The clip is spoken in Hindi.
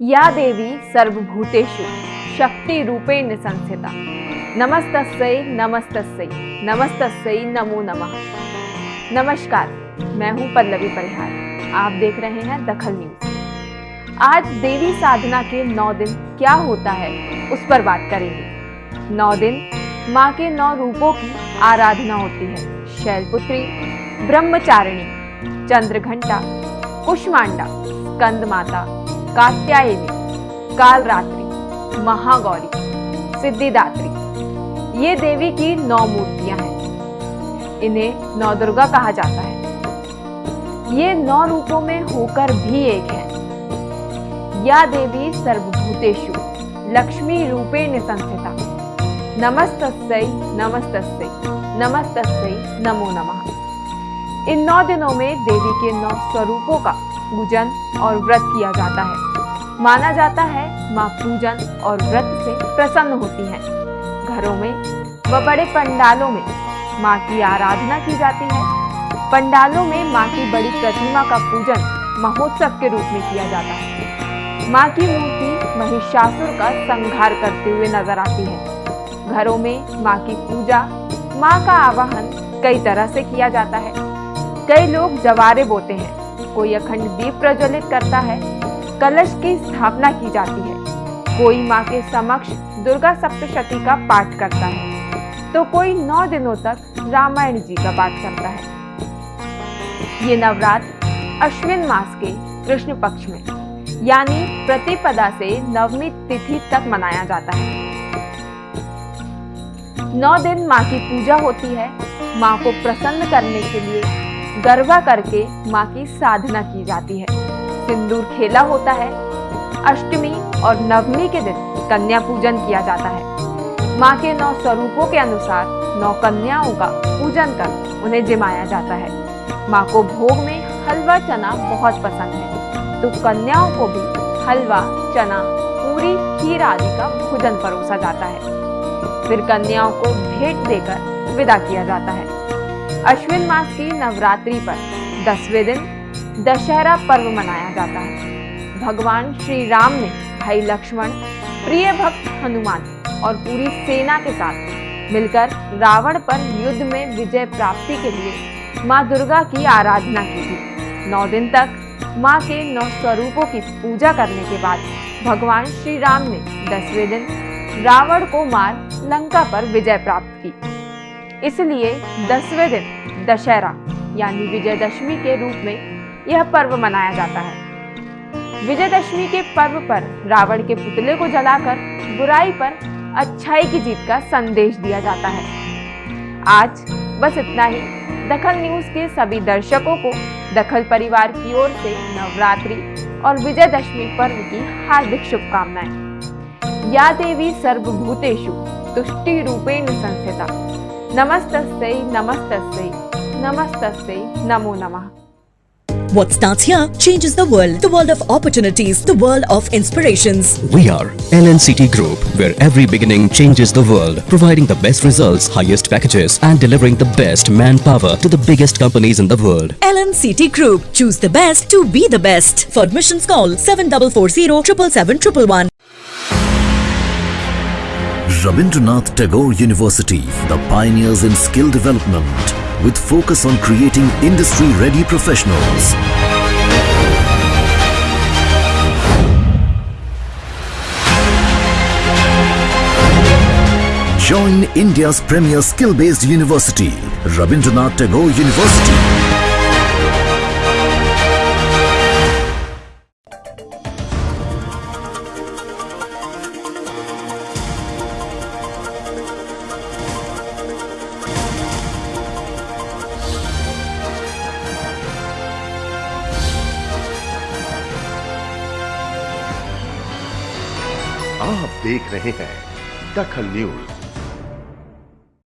या देवी सर्वभूतेषु शक्ति रूपेण संस्थिता नमस्तस्यै नमस्तस्यै नमस्तस्यै, नमो नमः। नमस्कार, मैं हूँ पल्लवी परिहार। आप देख रहे हैं दखल न्यूज़। आज देवी साधना के नौ दिन क्या होता है, उस पर बात करेंगे। नौ दिन, माँ के नौ रूपों की आराधना होती है। शैलपुत्री, ब्रह्मचारिणी, चंद्रघंटा कुष्मांडा स्कंद माता कात्यायनी कालरात्रि महागौरी सिद्धिदात्री ये देवी की नौ मूर्तियाँ हैं। इन्हें नौ दुर्गा कहा जाता है। ये नौ रूपों में होकर भी एक है। या देवी सर्वभूतेषु, लक्ष्मी रूपे संस्थिता नमस्तस्यै नमस्तस्यै नमस्तस्यै, नमो नमः। इन नौ दिनों में देवी के नौ स्वरूपों का पूजन और व्रत किया जाता है। माना जाता है माँ पूजन और व्रत से प्रसन्न होती हैं। घरों में व बड़े पंडालों में माँ की आराधना की जाती है। पंडालों में माँ की बड़ी प्रतिमा का पूजन महोत्सव के रूप में किया जाता है। माँ की मूर्ति महिषासुर का संहार करते हुए नज़र आती है। घरों में माँ की पूजा, माँ का आवाहन कई तरह से किया जाता है। कई लोग जवारे बोते हैं। कोई अखंड दीप प्रज्वलित करता है, कलश की स्थापना की जाती है। कोई माँ के समक्ष दुर्गा सप्तशती का पाठ करता है। तो कोई नौ दिनों तक रामायण जी का पाठ करता है। ये नवरात्र अश्विन मास के कृष्ण पक्ष में, यानी प्रतिपदा से नवमी तिथि तक मनाया जाता है। नौ दिन माँ की पूजा होती है। माँ को प्रसन्न करने के लिए गरबा करके माँ की साधना की जाती है। सिंदूर खेला होता है। अष्टमी और नवमी के दिन कन्या पूजन किया जाता है। माँ के नौ स्वरूपों के अनुसार नौ कन्याओं का पूजन कर उन्हें जिमाया जाता है। माँ को भोग में हलवा, चना बहुत पसंद है। तो कन्याओं को भी हलवा, चना, पूरी, खीर आदि का भोजन परोसा जाता है। फिर कन्याओं को भेंट देकर विदा किया जाता है। अश्विन मास की नवरात्रि पर दसवें दिन दशहरा पर्व मनाया जाता है। भगवान श्री राम ने भाई लक्ष्मण, प्रिय भक्त हनुमान और पूरी सेना के साथ मिलकर रावण पर युद्ध में विजय प्राप्ति के लिए माँ दुर्गा की आराधना की थी। नौ दिन तक माँ के नौ स्वरूपों की पूजा करने के बाद भगवान श्री राम ने दसवें दिन रावण को मार लंका पर विजय प्राप्त की। इसलिए दसवें दिन दशहरा, यानी विजयदशमी के रूप में यह पर्व मनाया जाता है। विजयदशमी के पर्व पर रावण के पुतले को जलाकर बुराई पर अच्छाई की जीत का संदेश दिया जाता है। आज बस इतना ही। दखल न्यूज़ के सभी दर्शकों को दखल परिवार की ओर से नवरात्रि और विजयदशमी पर्व की हार्दिक शुभकामनाएँ। या देवी सर्वभूतेषु तुष्टि रूपेण संस्थिता। Namaste, namaste, namaste, namo namah. What starts here changes the world. The world of opportunities. The world of inspirations. We are LNCT Group, where every beginning changes the world. Providing the best results, highest packages and delivering the best manpower to the biggest companies in the world. LNCT Group. Choose the best to be the best. For admissions call 7440 777 Rabindranath Tagore University, the pioneers in skill development with focus on creating industry-ready professionals. Join India's premier skill-based university, Rabindranath Tagore University. आप देख रहे हैं दखल न्यूज़।